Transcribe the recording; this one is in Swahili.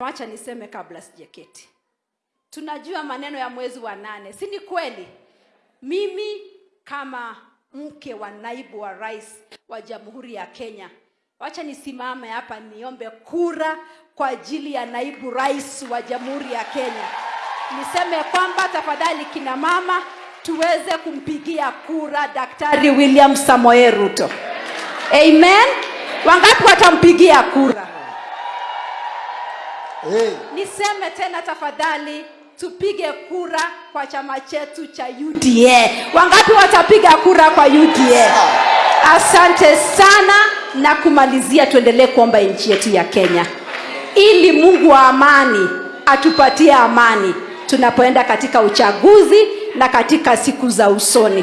Wacha niseme kabla sijaketi, tunajua maneno ya mwezi wa nane, si ni kweli? Mimi kama mke wa naibu wa rais wa Jamhuri ya Kenya, wacha nisimame hapa niombe kura kwa ajili ya naibu rais wa Jamhuri ya Kenya. Niseme kwamba tafadhali, kina mama, tuweze kumpigia kura Daktari William samoe Ruto. Amen. Wangapi watampigia kura? Hey. Niseme tena tafadhali, tupige kura kwa chama chetu cha UDA. Wangapi watapiga kura kwa UDA? Asante sana, na kumalizia, tuendelee kuomba nchi yetu ya Kenya ili Mungu wa amani atupatie amani tunapoenda katika uchaguzi na katika siku za usoni.